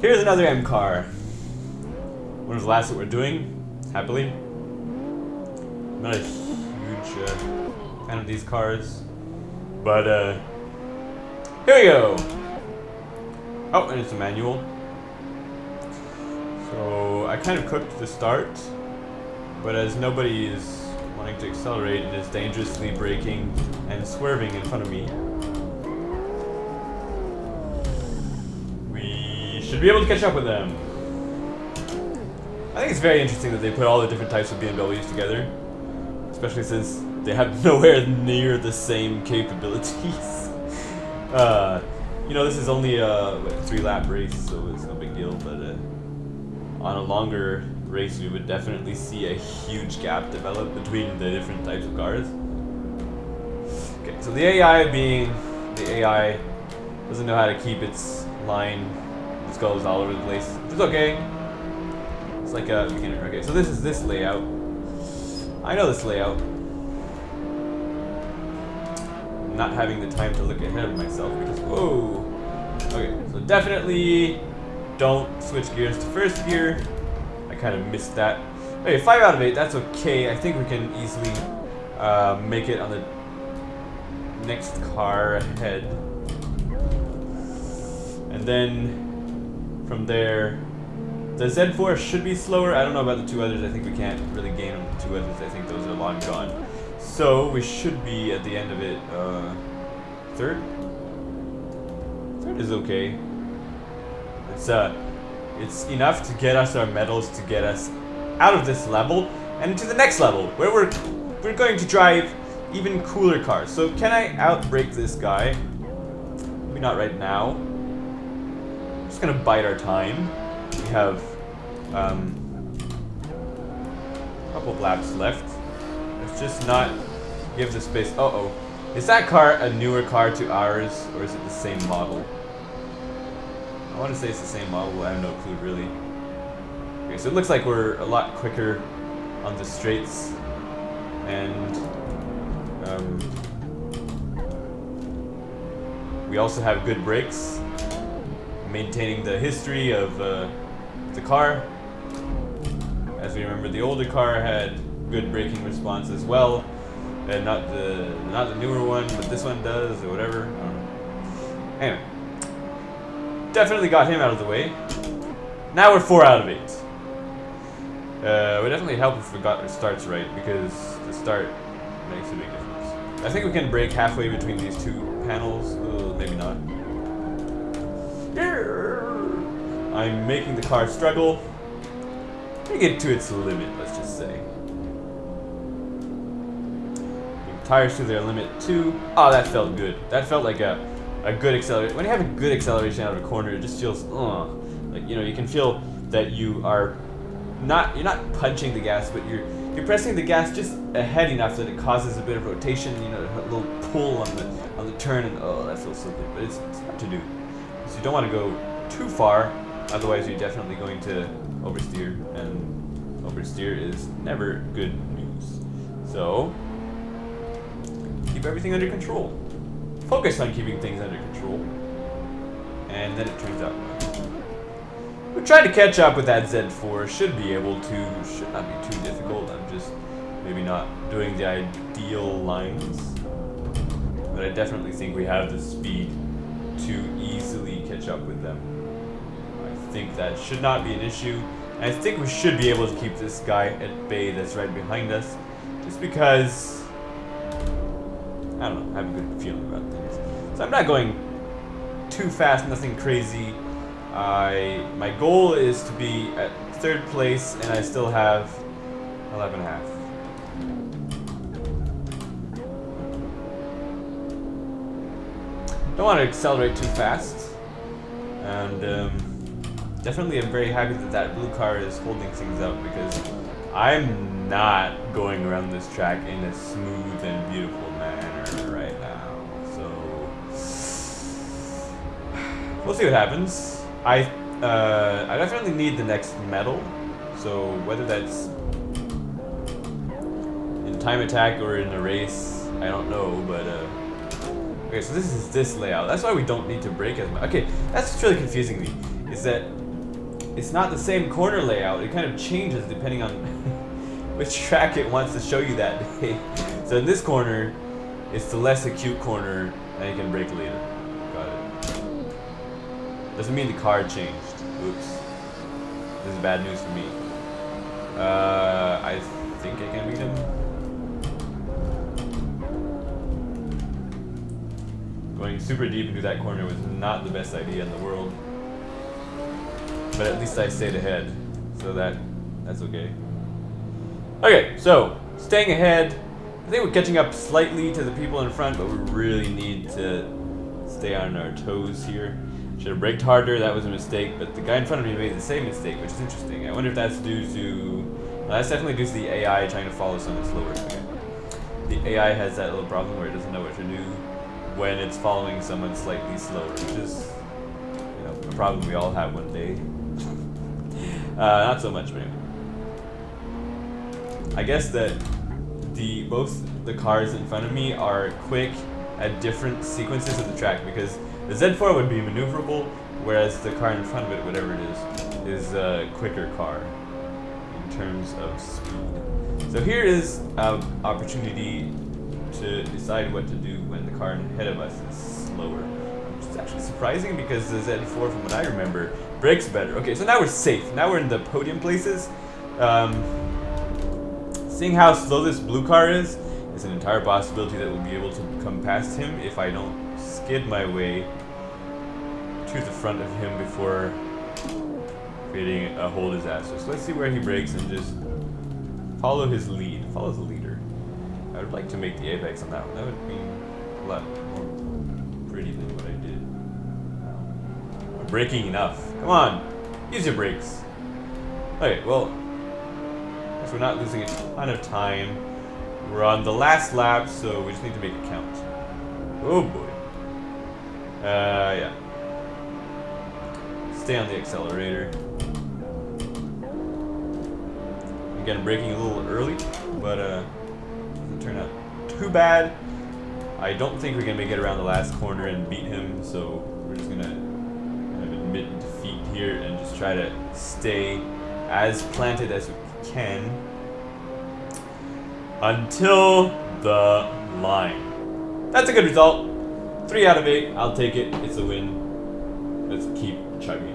Here's another M car. One of the last that we're doing, happily. I'm not a huge uh, fan of these cars, but uh, here we go. Oh, and it's a manual. So I kind of cooked the start, but as nobody is wanting to accelerate, it is dangerously braking and swerving in front of me. Should be able to catch up with them. I think it's very interesting that they put all the different types of BMWs together, especially since they have nowhere near the same capabilities. uh, you know, this is only a what, three lap race, so it's no big deal, but uh, on a longer race, we would definitely see a huge gap develop between the different types of cars. Okay, so the AI being the AI doesn't know how to keep its line, goes all over the place, is okay. It's like a beginner. Okay, so this is this layout. I know this layout. Not having the time to look ahead of myself because whoa. Okay, so definitely don't switch gears to first gear. I kind of missed that. Okay, 5 out of 8, that's okay. I think we can easily uh, make it on the next car ahead. And then from there, the Z4 should be slower. I don't know about the two others. I think we can't really gain on the two others. I think those are long gone. So we should be at the end of it, uh, third? Third is okay. It's uh, it's enough to get us our medals to get us out of this level and to the next level where we're we're going to drive even cooler cars. So can I outbreak this guy? Maybe not right now. Just gonna bide our time. We have um, a couple laps left. Let's just not give the space. Uh oh. Is that car a newer car to ours or is it the same model? I want to say it's the same model, I have no clue really. Okay, so it looks like we're a lot quicker on the straights, and um, we also have good brakes, maintaining the history of uh, the car. As we remember, the older car had good braking response as well, and not the not the newer one, but this one does or whatever. Anyway definitely got him out of the way. Now we're 4 out of 8. Uh, would definitely help if we got our starts right, because the start makes a big difference. I think we can brake halfway between these two panels. Maybe not. I'm making the car struggle. Take it to its limit, let's just say. Tires to their limit too. Oh, that felt good. That felt like a a good acceleration. When you have a good acceleration out of a corner, it just feels, uh, like you know, you can feel that you are not you're not punching the gas, but you're you're pressing the gas just ahead enough that it causes a bit of rotation, you know, a little pull on the on the turn, and oh, that feels so good. But it's, it's hard to do. So you don't want to go too far, otherwise you're definitely going to oversteer, and oversteer is never good news. So keep everything under control focus on keeping things under control. And then it turns out we tried to catch up with that Z4. Should be able to. Should not be too difficult. I'm just maybe not doing the ideal lines. But I definitely think we have the speed to easily catch up with them. I think that should not be an issue. And I think we should be able to keep this guy at bay that's right behind us. Just because I don't know, I have a good feeling about things. So I'm not going too fast, nothing crazy. I my goal is to be at third place, and I still have 11 and a half. Don't want to accelerate too fast, and um, definitely I'm very happy that that blue car is holding things up because I'm not going around this track in a smooth and beautiful manner right now. So we'll see what happens. I uh, I definitely need the next medal. So whether that's in time attack or in a race, I don't know. But uh, okay, so this is this layout. That's why we don't need to brake as much. Okay, that's really confusing me. is that it's not the same corner layout. It kind of changes depending on which track it wants to show you that day. So in this corner, it's the less acute corner, and you can brake later. Got it. Doesn't mean the car changed. Oops. This is bad news for me. Uh, I think I can beat him. Super deep into that corner was not the best idea in the world. But at least I stayed ahead, so that that's okay. Okay, so staying ahead. I think we're catching up slightly to the people in front, but we really need to stay on our toes here. Should have braked harder, that was a mistake, but the guy in front of me made the same mistake, which is interesting. I wonder if that's due to... Well, that's definitely due to the AI trying to follow someone slower. Okay. The AI has that little problem where it doesn't know what to do when it's following someone slightly slower, which is, you know, a problem we all have one day. uh, not so much, but anyway. I guess that the both the cars in front of me are quick at different sequences of the track because the Z4 would be maneuverable, whereas the car in front of it, whatever it is, is a quicker car in terms of speed. So here is an opportunity to decide what to do when the car ahead of us is slower. Which is actually surprising because the Z4, from what I remember, brakes better. Okay, so now we're safe. Now we're in the podium places. Um, seeing how slow this blue car is, is an entire possibility that we'll be able to come past him if I don't skid my way to the front of him before creating a whole disaster. So let's see where he brakes and just follow his lead. Follow the leader. I would like to make the apex on that one. That would be a lot more pretty than what I did. I'm braking enough. Come on, use your brakes. Okay, well, we're not losing a ton of time. We're on the last lap, so we just need to make it count. Oh boy. Uh, yeah. Stay on the accelerator. Again, braking a little early, but uh, turn out too bad. I don't think we can make it around the last corner and beat him, so we're just gonna kind of admit defeat here and just try to stay as planted as we can until the line. That's a good result. Three out of eight. I'll take it. It's a win. Let's keep chugging.